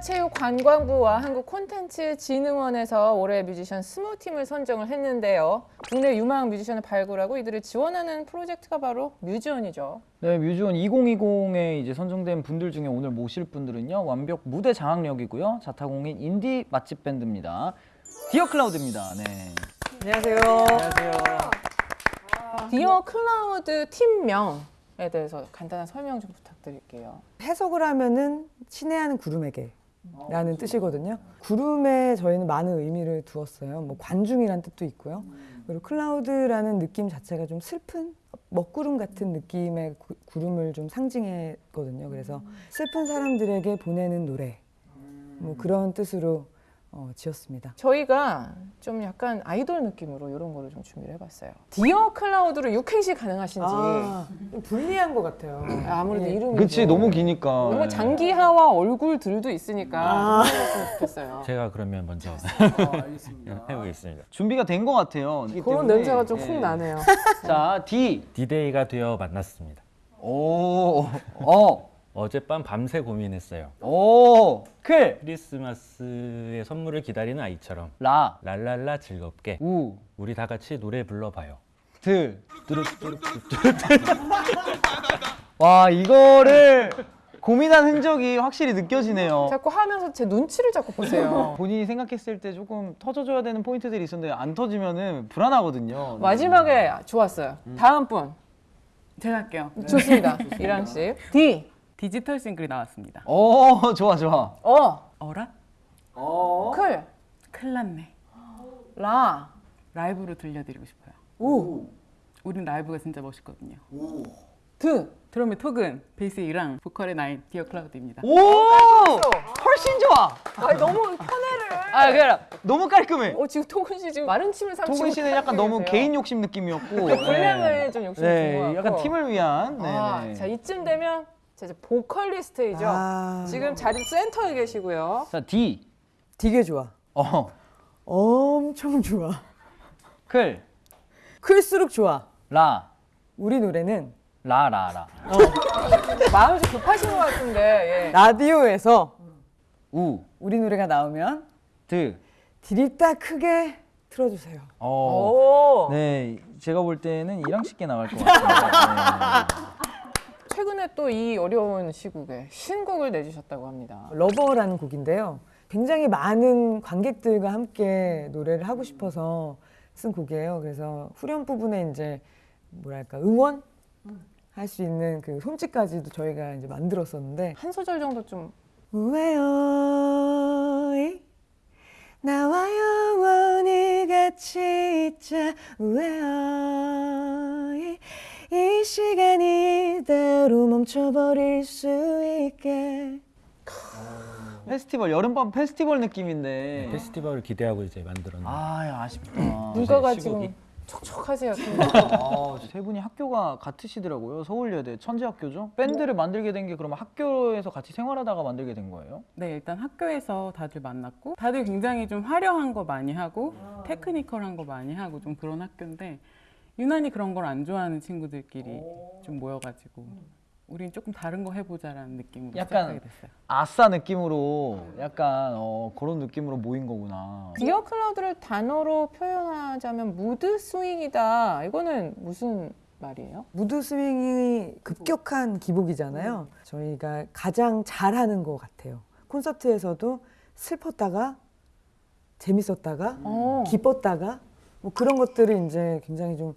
문화체육관광부와 한국콘텐츠진흥원에서 올해 뮤지션 20팀을 선정을 했는데요. 국내 유망 뮤지션을 발굴하고 이들을 지원하는 프로젝트가 바로 뮤지원이죠. 네, 뮤지원 2020에 이제 선정된 분들 중에 오늘 모실 분들은요. 완벽 무대 장악력이고요. 자타공인 인디 맛집 밴드입니다. 디어 클라우드입니다. 네. 안녕하세요. 안녕하세요. 디어 클라우드 팀명 에 대해서 간단한 설명 좀 부탁드릴게요. 해석을 하면은 친애하는 구름에게 라는 뜻이거든요. 구름에 저희는 많은 의미를 두었어요. 뭐 관중이란 뜻도 있고요. 그리고 클라우드라는 느낌 자체가 좀 슬픈 먹구름 같은 느낌의 구, 구름을 좀 상징했거든요. 그래서 슬픈 사람들에게 보내는 노래 뭐 그런 뜻으로 어, 지었습니다. 저희가 좀 약간 아이돌 느낌으로 이런 거를 좀 준비를 해봤어요. 디어 클라우드로 육행시 가능하신지 아, 좀 불리한 것 같아요. 아무래도 예. 이름이 그치, 너무 기니까. 너무 장기하와 얼굴들도 있으니까 아. 좋겠어요. 제가 그러면 먼저 해보겠습니다. 준비가 된 것 같아요. 그런 냄새가 좀 네. 훅 나네요. 자, 디. 디데이가 되어 만났습니다. 오, 어, 어젯밤 밤새 고민했어요. 오, 클. 크리스마스의 선물을 기다리는 아이처럼 라, 랄랄라 즐겁게 우, 우리 다 같이 노래 불러봐요. 들. 와, 이거를 고민한 흔적이 확실히 느껴지네요. 자꾸 하면서 제 눈치를 자꾸 보세요. 본인이 생각했을 때 조금 터져줘야 되는 포인트들이 있었는데 안 터지면은 불안하거든요. 마지막에 좋았어요. 다음 분 제가 할게요. 좋습니다. 이랑 씨. D. 디지털 싱글이 나왔습니다. 오, 좋아, 좋아. 어. 어라? 클. 큰일 났네. 라. 라이브로 들려드리고 싶어요. 우. 우린 라이브가 진짜 멋있거든요. 드. 드럼의 토근 베이스의 이랑 보컬의 나인 디어 클라우드입니다. 오, 훨씬 좋아. 아 너무 편애를. 아, 아니라 너무 깔끔해. 어 지금 토근 씨 지금 마른 침을 삼키고 토근 씨는 약간 너무 계세요. 개인 욕심 느낌이었고. 분량을 좀 욕심 네. 약간 팀을 위한. 네, 아, 네. 자 이쯤 되면 자, 이제 보컬리스트이죠. 아. 지금 자리 센터에 계시고요. 자, D. 되게 좋아. 어, 엄청 좋아. 클. 클수록 좋아. 라. 우리 노래는 라, 라, 라. 마음이 좀 급하신 것 같은데. 예. 라디오에서 우. 우리 노래가 나오면 드. 디립다 크게 틀어주세요. 어. 오. 네, 제가 볼 때는 이랑 쉽게 나갈 것 같아요. 최근에 또 이 어려운 시국에 신곡을 내주셨다고 합니다. 러버라는 곡인데요. 굉장히 많은 관객들과 함께 노래를 하고 싶어서 쓴 곡이에요. 그래서 후렴 부분에 이제 뭐랄까 응원 할 수 있는 그 손짓까지도 저희가 이제 만들었었는데 한 소절 정도 좀 우회어이 나와 영원히 같이 있자 우회어이 이 시간이 이대로 멈춰버릴 수 있게 페스티벌 여름밤 페스티벌 느낌인데. 페스티벌을 기대하고 이제 만들었는데 아, 야, 아쉽다. 눈가가? 지금 촉촉하세요. 아, 세 분이 학교가 같으시더라고요. 서울예대 천재학교죠. 밴드를 만들게 된 게 그러면 학교에서 같이 생활하다가 만들게 된 거예요? 네, 일단 학교에서 다들 만났고 다들 굉장히 좀 화려한 거 많이 하고 technical한 거 많이 하고 좀 그런 학교인데 유난히 그런 걸 안 좋아하는 친구들끼리 좀 모여가지고 우린 조금 다른 거 해보자라는 느낌으로 약간 시작하게 됐어요. 아싸 느낌으로 약간 어, 그런 느낌으로 모인 거구나. 디어 클라우드를 단어로 표현하자면 mood swing이다. 이거는 무슨 말이에요? mood swing이 급격한 기복이잖아요. 저희가 가장 잘하는 것 같아요. 콘서트에서도 슬펐다가 재밌었다가 어. 기뻤다가 뭐 그런 것들을 이제 굉장히 좀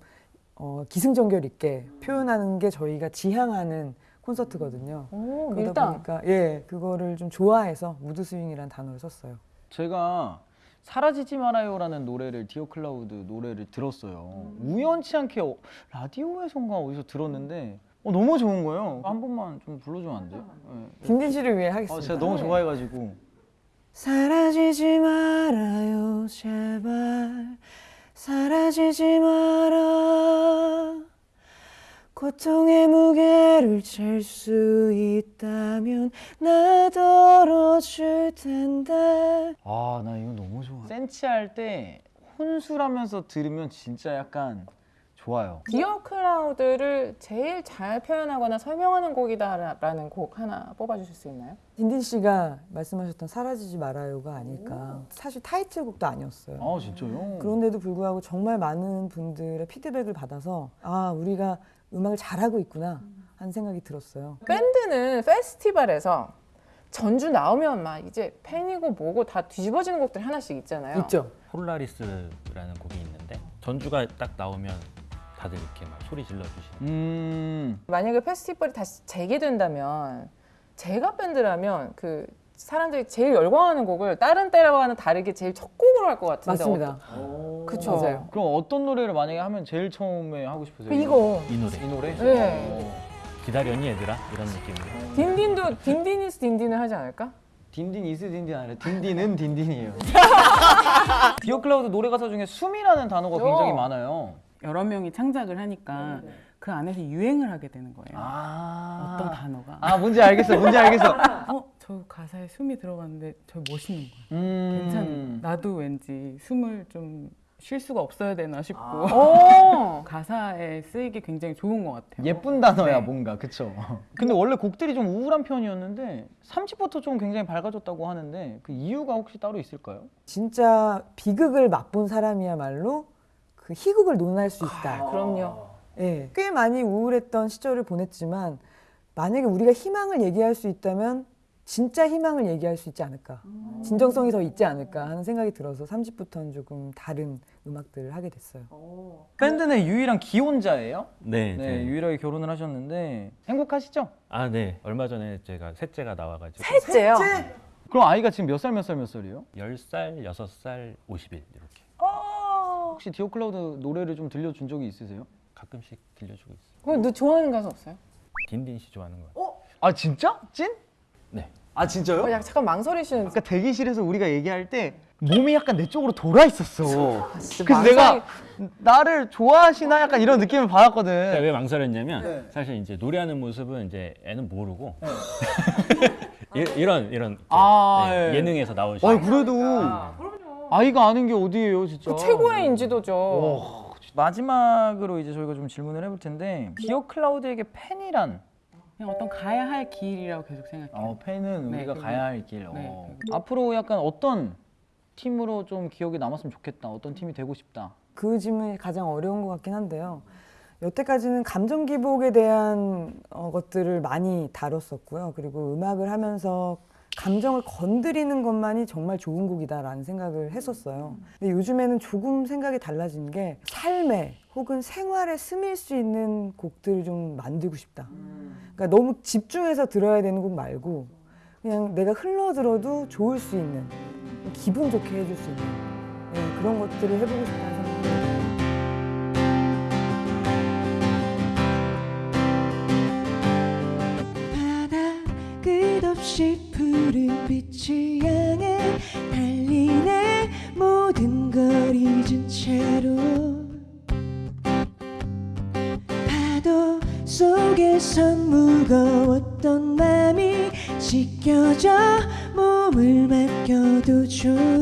어, 기승전결 있게 표현하는 게 저희가 지향하는 콘서트거든요. 오, 그러다 밀당. 보니까 예 그거를 좀 좋아해서 mood swing이라는 단어를 썼어요. 제가 사라지지 말아요라는 노래를 디어 클라우드 노래를 들었어요. 우연치 않게 어, 라디오에선가 어디서 들었는데 어, 너무 좋은 거예요. 한 번만 좀 불러주면 안 돼요? 네. 김진 씨를 위해 아, 하겠습니다. 제가 너무 좋아해가지고. 사라지지 말아요 제발 사라지지 마라 고통의 무게를 잴 수 있다면 나 덜어줄 텐데 아, 나 이거 너무 좋아. 센치할 때 혼술하면서 들으면 진짜 약간 좋아요. 디어 클라우드를 제일 잘 표현하거나 설명하는 곡이다라는 곡 하나 뽑아주실 수 있나요? 딘딘 씨가 말씀하셨던 사라지지 말아요가 아닐까. 사실 타이틀곡도 아니었어요. 아 진짜요? 그런데도 불구하고 정말 많은 분들의 피드백을 받아서 아 우리가 음악을 잘하고 있구나 하는 생각이 들었어요. 밴드는 페스티벌에서 전주 나오면 막 이제 팬이고 뭐고 다 뒤집어지는 곡들 하나씩 있잖아요. 있죠. 폴라리스라는 곡이 있는데 전주가 딱 나오면 다들 이렇게 막 소리 질러 주시는. 음. 만약에 페스티벌이 다시 재개된다면 제가 밴드라면 그 사람들이 제일 열광하는 곡을 다른 때와는 다르게 제일 첫 곡으로 할 것 같은데 맞습니다. 어떠- 그쵸. 맞아요. 그럼 어떤 노래를 만약에 하면 제일 처음에 하고 싶으세요? 이거 이 노래 이 노래? 네. 기다렸니 얘들아 이런 느낌으로. 딘딘도 딘딘이스 딘딘을 하지 않을까? 딘딘 이스 딘딘 아니라 딘딘은 딘딘이에요. 디어 클라우드 노래 가사 중에 숨이라는 단어가 굉장히 어. 많아요. 여러 명이 창작을 하니까 그 안에서 유행을 하게 되는 거예요. 아. 어떤 단어가. 아 뭔지 알겠어. 뭔지 알겠어. 어, 저 가사에 숨이 들어갔는데 저 멋있는 거야. 음. 괜찮은. 나도 왠지 숨을 좀 쉴 수가 없어야 되나 싶고 어. 가사에 쓰이기 굉장히 좋은 것 같아요. 예쁜 단어야 네. 뭔가 그쵸? 근데 원래 곡들이 좀 우울한 편이었는데 3집부터 좀 굉장히 밝아졌다고 하는데 그 이유가 혹시 따로 있을까요? 진짜 비극을 맛본 사람이야말로 그 희극을 논할 수 있다. 그럼요. 예, 꽤 많이 우울했던 시절을 보냈지만 만약에 우리가 희망을 얘기할 수 있다면 진짜 희망을 얘기할 수 있지 않을까. 진정성이 더 있지 않을까 하는 생각이 들어서 3집부터는 조금 다른 음악들을 하게 됐어요. 밴드 내 유일한 기혼자예요? 네. 네, 네. 유일하게 결혼을 하셨는데 행복하시죠? 아 네. 얼마 전에 제가 셋째가 나와가지고 셋째요. 그럼 아이가 지금 몇 살 몇 살 몇 살이에요? 10살, 6살, 50일 이렇게 혹시 디오 클라우드 노래를 좀 들려준 적이 있으세요? 가끔씩 들려주고 있어요. 그럼 너 좋아하는 가수 없어요? 딘딘 씨 좋아하는 거. 아 진짜? 찐? 네. 아 진짜요? 어, 약간 잠깐 망설이시는. 아까 대기실에서 우리가 얘기할 때 몸이 약간 내 쪽으로 돌아 있었어. 진짜 그래서 망설이- 내가 나를 좋아하시나 약간 이런 느낌을 받았거든. 왜 망설였냐면 네. 사실 이제 노래하는 모습은 이제 애는 모르고 이- 이런 이런 아, 네, 예. 예능에서 나오시는 아니 그래도 아이가 아는 게 어디예요, 진짜. 그 최고의 인지도죠. 어, 마지막으로 이제 저희가 좀 질문을 해볼 텐데 디오 클라우드에게 팬이란 그냥 어떤 가야 할 길이라고 계속 생각해요. 어, 팬은 네, 우리가 그리고- 가야 할 길. 네, 어. 앞으로 약간 어떤 팀으로 좀 기억에 남았으면 좋겠다. 어떤 팀이 되고 싶다. 그 질문이 가장 어려운 것 같긴 한데요. 여태까지는 감정 기복에 대한 어, 것들을 많이 다뤘었고요. 그리고 음악을 하면서 감정을 건드리는 것만이 정말 좋은 곡이다라는 생각을 했었어요. 근데 요즘에는 조금 생각이 달라진 게 삶에 혹은 생활에 스밀 수 있는 곡들을 좀 만들고 싶다. 그러니까 너무 집중해서 들어야 되는 곡 말고 그냥 내가 흘러 들어도 좋을 수 있는 기분 좋게 해줄 수 있는 네, 그런 것들을 해보고 싶다는 생각이 바다 없이 푸른 빛을 향해 달리네. 모든 걸 잊은 채로 파도 속에선 무거웠던 맘이 씻겨져. 몸을 맡겨도 좋은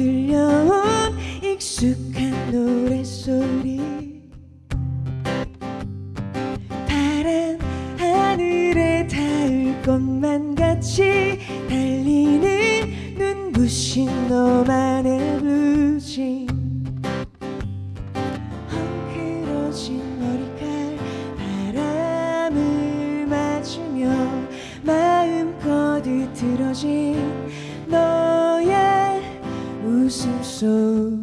들려온 익숙한 노래. 心声